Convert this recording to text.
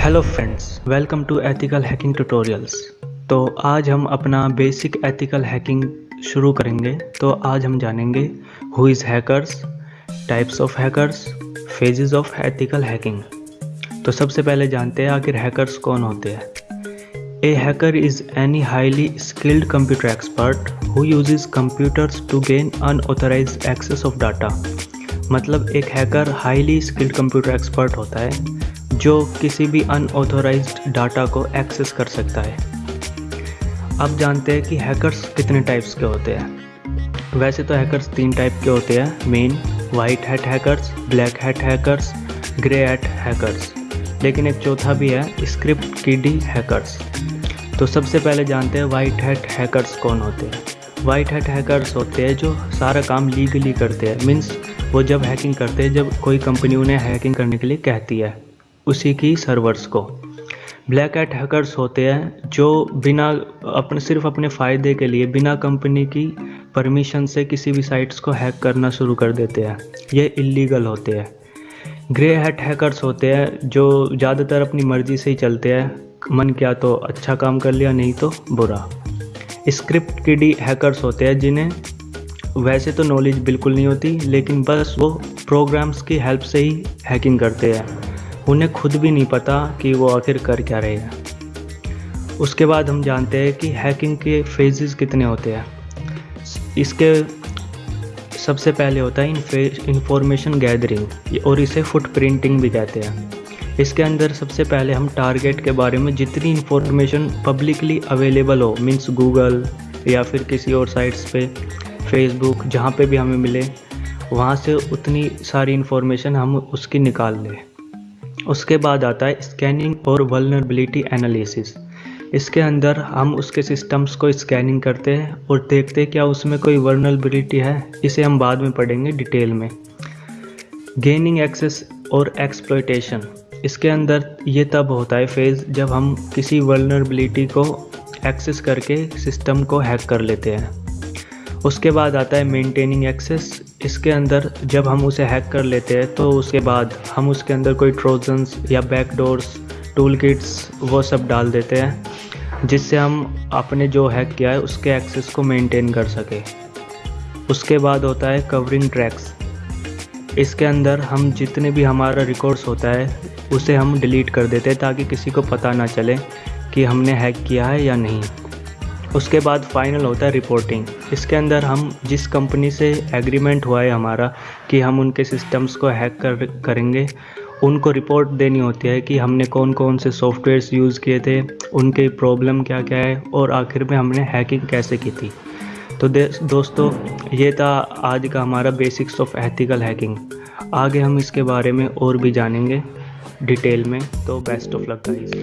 Hello friends welcome to ethical hacking tutorials तो आज हम अपना बेसिक एथिकल हैकिंग शुरू करेंगे। तो आज हम जानेंगे who is hackers types of hackers phases of ethical hacking तो सबसे पहले जानते हैं आखिर हैकर्स कौन होते हैं। A hacker is any highly skilled computer expert who uses computers to gain unauthorise access of data मतलब एक hacker highly skilled computer expert होता है, जो किसी भी अनऑथोराइज्ड डाटा को एक्सेस कर सकता है। अब जानते हैं कि हैकर्स कितने टाइप्स के होते हैं। वैसे तो हैकर्स तीन टाइप के होते हैं main white hat hackers black hat hackers grey hat hackers लेकिन एक चौथा भी है स्क्रिप्ट कीडी हैकर्स तो सबसे पहले जानते हैं वाइट हैट हैकर्स कौन होते हैं। वाइट हैट हैकर्स होते हैं जो सारा काम लीगली करते हैं। मीन्स वो जब हैकिंग करते हैं, जब कोई कंपनी उन्हें हैकिंग करने के लिए कहती है, उसी की सर्वर्स को। ब्लैक एट हैकर्स होते हैं जो बिना अपने, सिर्फ़ अपने फ़ायदे के लिए, बिना कंपनी की परमिशन से किसी भी साइट्स को हैक करना शुरू कर देते हैं। ये इलीगल होते हैं। ग्रे हैट हैकर्स होते हैं जो ज़्यादातर अपनी मर्ज़ी से ही चलते हैं। मन किया तो अच्छा काम कर लिया, नहीं तो बुरा। स्क्रिप्ट किडी हैकर्स होते हैं जिन्हें वैसे तो नॉलेज बिल्कुल नहीं होती, लेकिन बस वो प्रोग्राम्स की हेल्प से ही हैकिंग करते हैं। उन्हें खुद भी नहीं पता कि वो आखिर कर क्या रहे हैं। उसके बाद हम जानते हैं कि हैकिंग के फेजेस कितने होते हैं। इसके सबसे पहले होता है इन्फॉर्मेशन गैदरिंग और इसे फुट प्रिंटिंग भी कहते हैं। इसके अंदर सबसे पहले हम टारगेट के बारे में जितनी इन्फॉर्मेशन पब्लिकली अवेलेबल हो मींस गूगल या फिर किसी और साइट्स पे फेसबुक जहाँ पे भी हमें मिले, वहाँ से उतनी सारी इन्फॉर्मेशन हम उसकी निकाल लें। उसके बाद आता है स्कैनिंग और वलनरेबिलिटी एनालिसिस इसके अंदर हम उसके सिस्टम्स को स्कैनिंग करते हैं और देखते हैं क्या उसमें कोई वर्नलबिलिटी है, इसे हम बाद में पढ़ेंगे डिटेल में। गेनिंग एक्सेस और एक्सप्लोइटेशन इसके अंदर ये तब होता है फ़ेज़ जब हम किसी वर्नरबिलिटी को एक्सेस करके सिस्टम को हैक कर लेते हैं। उसके बाद आता है मेंटेनिंग एक्सेस इसके अंदर जब हम उसे हैक कर लेते हैं तो उसके बाद हम उसके अंदर कोई ट्रोजन्स या बैकडोर्स टूल किट्स वो सब डाल देते हैं, जिससे हम अपने जो हैक किया है, उसके एक्सेस को मेंटेन कर सके। उसके बाद होता है कवरिंग ट्रैक्स इसके अंदर हम जितने भी हमारा रिकॉर्ड्स होता है, उसे हम डिलीट कर देते हैं ताकि किसी को पता ना चले कि हमने हैक किया है या नहीं। उसके बाद फाइनल होता है रिपोर्टिंग इसके अंदर हम जिस कंपनी से एग्रीमेंट हुआ है हमारा कि हम उनके सिस्टम्स को हैक कर, करेंगे, उनको रिपोर्ट देनी होती है कि हमने कौन कौन से सॉफ्टवेयर्स यूज़ किए थे, उनके प्रॉब्लम क्या क्या है, और आखिर में हमने हैकिंग कैसे की थी। तो दोस्तों, ये था आज का हमारा बेसिक्स ऑफ़ एथिकल हैकिंग आगे हम इसके बारे में और भी जानेंगे डिटेल में तो बेस्ट ऑफ़ लक गाइस